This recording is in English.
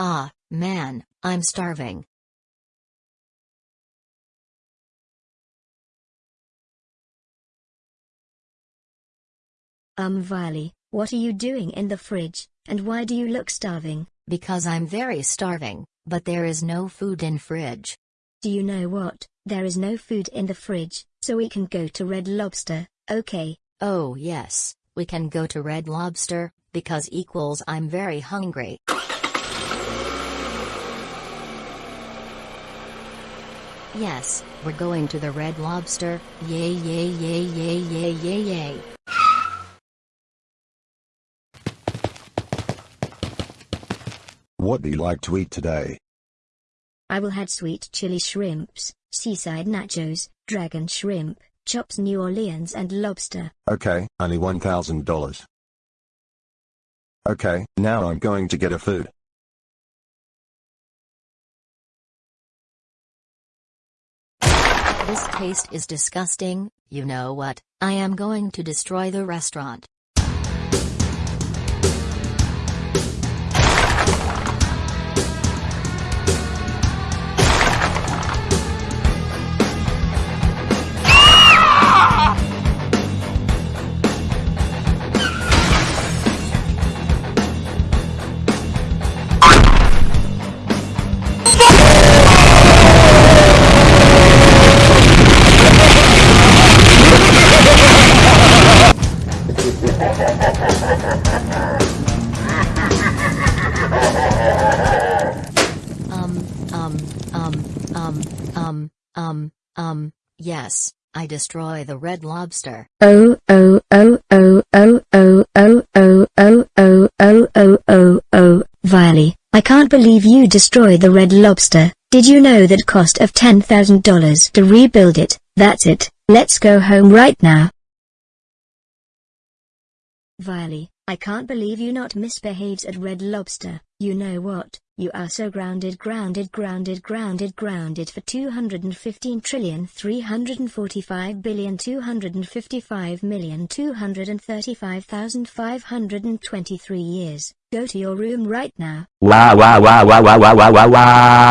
Ah, man, I'm starving. Um Viley, what are you doing in the fridge, and why do you look starving? Because I'm very starving, but there is no food in fridge. Do you know what? There is no food in the fridge, so we can go to Red Lobster, okay? Oh yes, we can go to Red Lobster, because equals I'm very hungry. Yes, we're going to the Red Lobster, yay yay yay yay yay yay yay. What do you like to eat today? I will had sweet chili shrimps, seaside nachos, dragon shrimp, chops New Orleans and lobster. Okay, only $1,000. Okay, now I'm going to get a food. This taste is disgusting, you know what, I am going to destroy the restaurant. Um, um, um, um, um, um, um, yes, I destroy the red lobster. Oh oh oh oh oh oh oh oh oh oh oh oh oh oh Viley, I can't believe you destroyed the red lobster. Did you know that cost of $10,000 to rebuild it? That's it, let's go home right now. Viley, I can't believe you not misbehaves at Red Lobster. You know what? You are so grounded grounded grounded grounded grounded for 215 trillion 345 billion 255 million 235,523 years. Go to your room right now. Wow wow wow wow wow wow wow wow wow